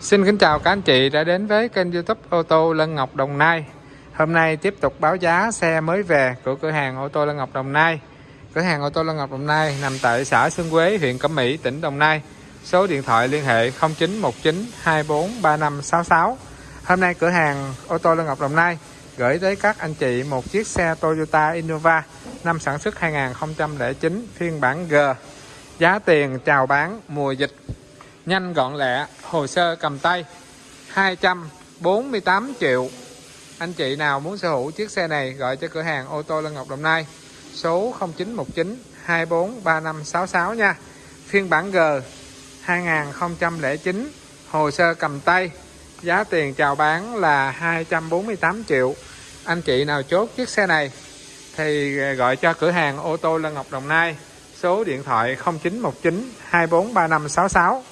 Xin kính chào các anh chị đã đến với kênh youtube ô tô Lân Ngọc Đồng Nai. Hôm nay tiếp tục báo giá xe mới về của cửa hàng ô tô Lân Ngọc Đồng Nai. Cửa hàng ô tô Lân Ngọc Đồng Nai nằm tại xã Xuân Quế, huyện Cẩm Mỹ, tỉnh Đồng Nai. Số điện thoại liên hệ 0919 24 3566 Hôm nay cửa hàng ô tô Lân Ngọc Đồng Nai gửi tới các anh chị một chiếc xe Toyota Innova năm sản xuất 2009 phiên bản G. Giá tiền chào bán mùa dịch nhanh gọn lẹ, hồ sơ cầm tay. 248 triệu. Anh chị nào muốn sở hữu chiếc xe này, gọi cho cửa hàng ô tô Lân Ngọc Đồng Nai. Số 0919 243566 nha. Phiên bản G 2009 hồ sơ cầm tay. Giá tiền chào bán là 248 triệu. Anh chị nào chốt chiếc xe này, thì ờ, gọi cho cửa hàng ô tô Lân Ngọc Đồng Nai. Số điện thoại 0919 243566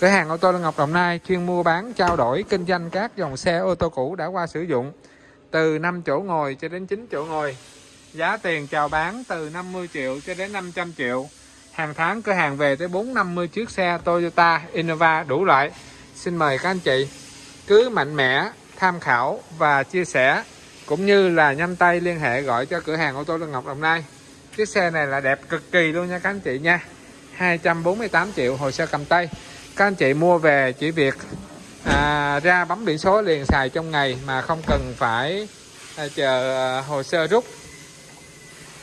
Cửa hàng ô tô Lê Ngọc Đồng Nai chuyên mua bán, trao đổi, kinh doanh các dòng xe ô tô cũ đã qua sử dụng từ 5 chỗ ngồi cho đến 9 chỗ ngồi. Giá tiền chào bán từ 50 triệu cho đến 500 triệu. Hàng tháng cửa hàng về tới 450 chiếc xe Toyota, Innova đủ loại. Xin mời các anh chị cứ mạnh mẽ tham khảo và chia sẻ, cũng như là nhanh tay liên hệ gọi cho cửa hàng ô tô Lương Ngọc Đồng Nai. Chiếc xe này là đẹp cực kỳ luôn nha các anh chị nha. 248 triệu hồ sơ cầm tay các anh chị mua về chỉ việc à, ra bấm biển số liền xài trong ngày mà không cần phải à, chờ à, hồ sơ rút.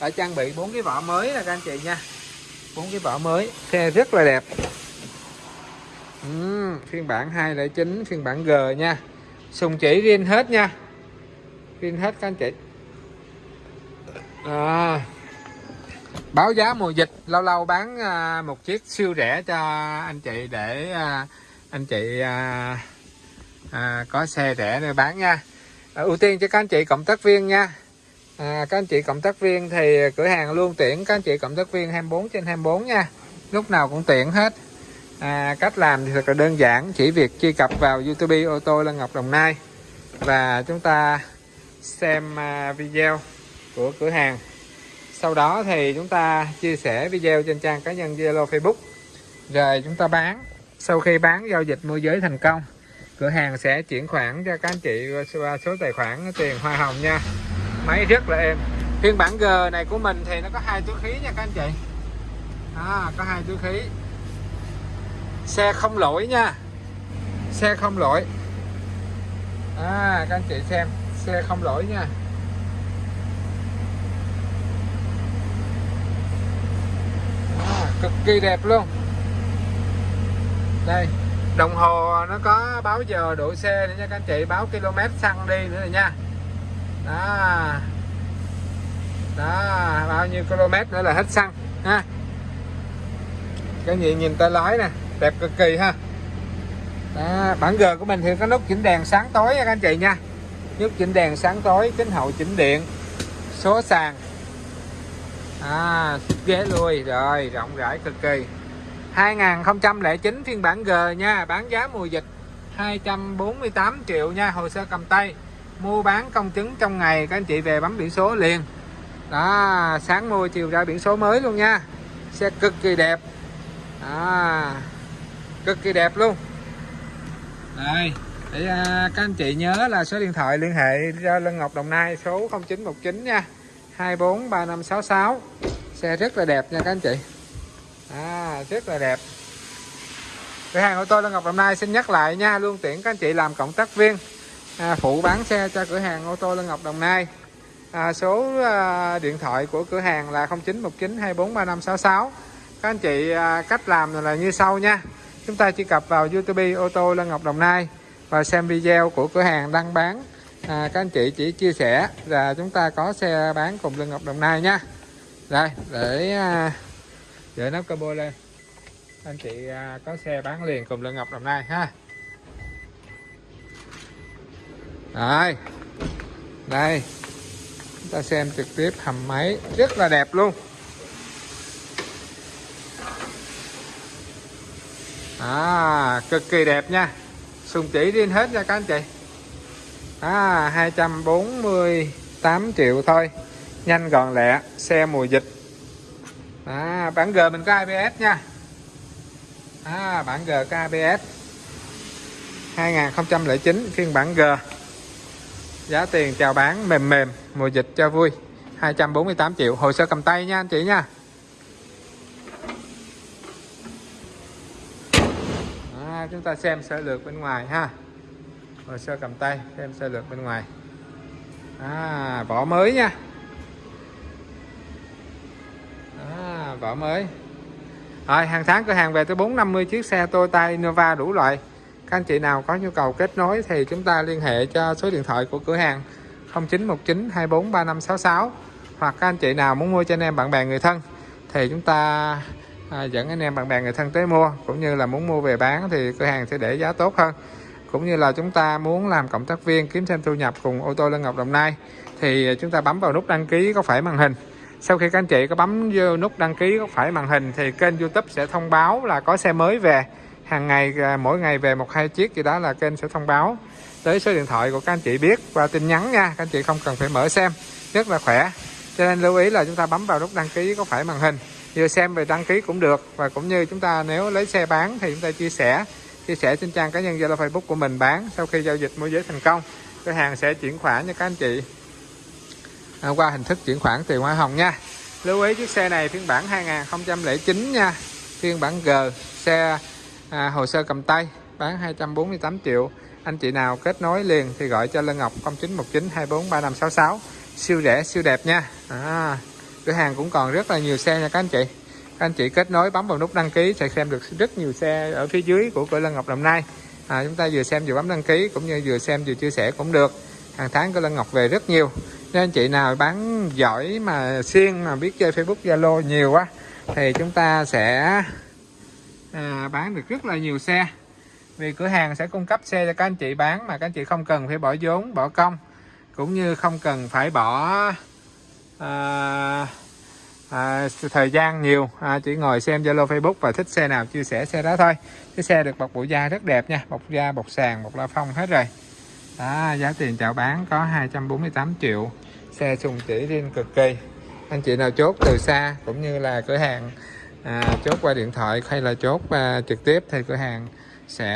Đã trang bị bốn cái vỏ mới là các anh chị nha. Bốn cái vỏ mới xe rất là đẹp. Uhm, phiên bản 209 phiên bản G nha. Sùng chỉ riêng hết nha. Riêng hết các anh chị. À, báo giá mùa dịch lâu lâu bán à, một chiếc siêu rẻ cho anh chị để à, anh chị à, à, có xe rẻ để bán nha. À, ưu tiên cho các anh chị cộng tác viên nha. À, các anh chị cộng tác viên thì cửa hàng luôn tuyển các anh chị cộng tác viên 24 trên 24 nha. Lúc nào cũng tiện hết. À, cách làm thì thật là đơn giản chỉ việc truy cập vào youtube ô tô Lân Ngọc Đồng Nai. Và chúng ta xem à, video của cửa hàng sau đó thì chúng ta chia sẻ video trên trang cá nhân Zalo Facebook. Rồi chúng ta bán. Sau khi bán giao dịch môi giới thành công cửa hàng sẽ chuyển khoản cho các anh chị qua số tài khoản tiền hoa hồng nha. Máy rất là êm. Phiên bản G này của mình thì nó có hai túi khí nha các anh chị. À, có hai túi khí. Xe không lỗi nha. Xe không lỗi. À, các anh chị xem xe không lỗi nha. Cực kỳ đẹp luôn. Đây đồng hồ nó có báo giờ độ xe nữa nha các anh chị báo km xăng đi nữa này nha. Đó. Đó bao nhiêu km nữa là hết xăng ha. Cái gì nhìn tay lái nè đẹp cực kỳ ha. Đó, bản G của mình thì có nút chỉnh đèn sáng tối nha các anh chị nha. Nút chỉnh đèn sáng tối kính hậu chỉnh điện số sàn à ghế lui rồi rộng rãi cực kỳ. 2009 phiên bản G nha bán giá mùa dịch 248 triệu nha hồ sơ cầm tay. Mua bán công chứng trong ngày các anh chị về bấm biển số liền. Đó sáng mua chiều ra biển số mới luôn nha. Xe cực kỳ đẹp. À, cực kỳ đẹp luôn. Đây để à, các anh chị nhớ là số điện thoại liên hệ ra Lân Ngọc Đồng Nai số 0919 nha. 243566 xe rất là đẹp nha các anh chị. À, rất là đẹp. Cửa hàng ô tô Lân Ngọc Đồng Nai xin nhắc lại nha luôn tiện các anh chị làm cộng tác viên à, phụ bán xe cho cửa hàng ô tô Lân Ngọc Đồng Nai. À, số à, điện thoại của cửa hàng là 0919243566 các anh chị à, cách làm là như sau nha. Chúng ta truy cập vào YouTube ô tô Lân Ngọc Đồng Nai và xem video của cửa hàng đăng bán à, các anh chị chỉ chia sẻ là chúng ta có xe bán cùng lưng Ngọc Đồng Nai nha. Đây để à, để nắp cabo lên. Anh chị à, có xe bán liền cùng lưng Ngọc Đồng Nai ha. Rồi đây. Chúng ta xem trực tiếp hầm máy rất là đẹp luôn. À cực kỳ đẹp nha. Sùng chỉ riêng hết nha các anh chị à, 248 triệu thôi. Nhanh gọn lẹ xe mùa dịch. À, bản G mình có ABS nha. À, bản G có ABS 2009 phiên bản G. Giá tiền chào bán mềm mềm mùa dịch cho vui. 248 triệu hồ sơ cầm tay nha anh chị nha. À, chúng ta xem sơ lược bên ngoài ha hồ sơ cầm tay xem sơ lược bên ngoài. À, vỏ mới nha. À, vỏ mới. Rồi hàng tháng cửa hàng về tới 450 chiếc xe Toyota Innova đủ loại. Các anh chị nào có nhu cầu kết nối thì chúng ta liên hệ cho số điện thoại của cửa hàng 0919 24 3566 hoặc các anh chị nào muốn mua cho anh em bạn bè người thân thì chúng ta à, dẫn anh em bạn bè người thân tới mua. Cũng như là muốn mua về bán thì cửa hàng sẽ để giá tốt hơn cũng như là chúng ta muốn làm cộng tác viên kiếm thêm thu nhập cùng ô tô Lân Ngọc Đồng Nai, thì chúng ta bấm vào nút đăng ký có phải màn hình. Sau khi các anh chị có bấm vô nút đăng ký có phải màn hình, thì kênh YouTube sẽ thông báo là có xe mới về. Hàng ngày à, mỗi ngày về một hai chiếc gì đó là kênh sẽ thông báo. Tới số điện thoại của các anh chị biết qua tin nhắn nha, các anh chị không cần phải mở xem, rất là khỏe. Cho nên lưu ý là chúng ta bấm vào nút đăng ký có phải màn hình. Vừa xem về đăng ký cũng được, và cũng như chúng ta nếu lấy xe bán thì chúng ta chia sẻ chia sẻ trên trang cá nhân Zalo Facebook của mình bán sau khi giao dịch môi giới thành công. Cửa hàng sẽ chuyển khoản cho các anh chị. À, qua hình thức chuyển khoản tiền hoa hồng nha. Lưu ý chiếc xe này phiên bản 2009 nha. Phiên bản G xe à, hồ sơ cầm tay bán 248 triệu. Anh chị nào kết nối liền thì gọi cho Lân Ngọc 0919 24 3566 siêu rẻ siêu đẹp nha. À, cửa hàng cũng còn rất là nhiều xe nha các anh chị các anh chị kết nối bấm vào nút đăng ký sẽ xem được rất nhiều xe ở phía dưới của cửa Lân Ngọc Đồng Nai. À, chúng ta vừa xem vừa bấm đăng ký cũng như vừa xem vừa chia sẻ cũng được. Hàng tháng cửa Lân Ngọc về rất nhiều. Nên anh chị nào bán giỏi mà xuyên mà biết chơi Facebook Zalo nhiều quá thì chúng ta sẽ à, bán được rất là nhiều xe. Vì cửa hàng sẽ cung cấp xe cho các anh chị bán mà các anh chị không cần phải bỏ vốn bỏ công cũng như không cần phải bỏ à, à, thời gian nhiều. À, chỉ ngồi xem Zalo Facebook và thích xe nào chia sẻ xe đó thôi. Cái xe được bọc bộ da rất đẹp nha. Bọc da bọc sàn bọc la phong hết rồi. Đó, giá tiền chào bán có 248 triệu. Xe sùng chỉ riêng cực kỳ. Anh chị nào chốt từ xa cũng như là cửa hàng à, chốt qua điện thoại hay là chốt à, trực tiếp thì cửa hàng sẽ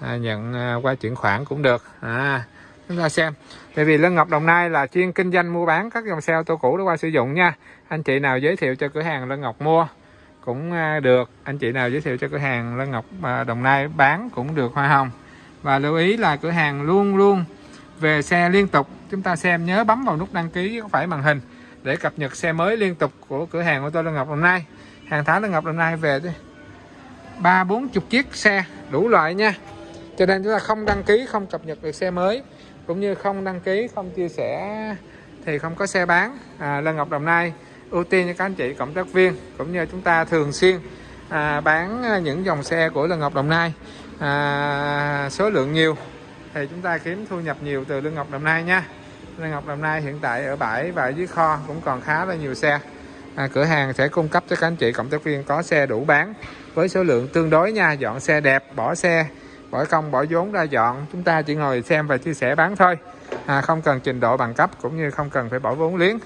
à, nhận à, qua chuyển khoản cũng được. À, chúng ta xem. Tại vì Lân Ngọc Đồng Nai là chuyên kinh doanh mua bán các dòng xe ô tô cũ để qua sử dụng nha. Anh chị nào giới thiệu cho cửa hàng Lân Ngọc mua cũng à, được. Anh chị nào giới thiệu cho cửa hàng Lân Ngọc à, Đồng Nai bán cũng được hoa hồng. Và lưu ý là cửa hàng luôn luôn về xe liên tục. Chúng ta xem nhớ bấm vào nút đăng ký có phải màn hình để cập nhật xe mới liên tục của cửa hàng ô tô Lân Ngọc Đồng Nai. Hàng tháng Lân Ngọc Đồng Nai về ba bốn chục chiếc xe đủ loại nha. Cho nên chúng ta không đăng ký, không cập nhật được xe mới cũng như không đăng ký không chia sẻ thì không có xe bán. À, Lân Ngọc Đồng Nai ưu tiên cho các anh chị cộng tác viên cũng như chúng ta thường xuyên à, bán những dòng xe của Lân Ngọc Đồng Nai. À, số lượng nhiều thì chúng ta kiếm thu nhập nhiều từ Lân Ngọc Đồng Nai nha. Lân Ngọc Đồng Nai hiện tại ở bãi và dưới kho cũng còn khá là nhiều xe. À, cửa hàng sẽ cung cấp cho các anh chị cộng tác viên có xe đủ bán với số lượng tương đối nha. Dọn xe đẹp bỏ xe bỏ công bỏ vốn ra dọn. Chúng ta chỉ ngồi xem và chia sẻ bán thôi. À, không cần trình độ bằng cấp cũng như không cần phải bỏ vốn liếng.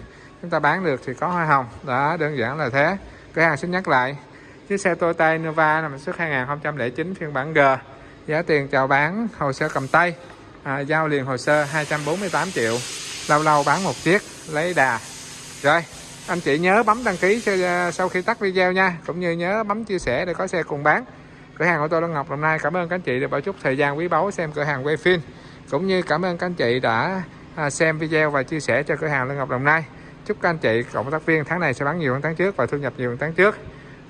Chúng ta bán được thì có hoa hồng. Đó đơn giản là thế. Cửa hàng xin nhắc lại. Chiếc xe Toyota Innova nằm xuất 2009 phiên bản G. Giá tiền chào bán hồ sơ cầm tay. À, giao liền hồ sơ 248 triệu. Lâu lâu bán một chiếc lấy đà. Rồi anh chị nhớ bấm đăng ký sau khi tắt video nha. Cũng như nhớ bấm chia sẻ để có xe cùng bán cửa hàng của tôi Long Ngọc. Hôm nay cảm ơn các anh chị đã bảo chút thời gian quý báu xem cửa hàng quay phim. Cũng như cảm ơn các anh chị đã à, xem video và chia sẻ cho cửa hàng Long Ngọc Đồng Nai. Chúc các anh chị cộng tác viên tháng này sẽ bán nhiều hơn tháng trước và thu nhập nhiều hơn tháng trước.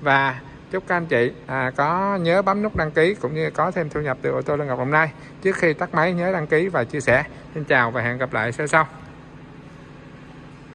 Và chúc các anh chị à, có nhớ bấm nút đăng ký cũng như có thêm thu nhập từ ô tô Long Ngọc Đồng Nai. Trước khi tắt máy nhớ đăng ký và chia sẻ. Xin chào và hẹn gặp lại sau sau.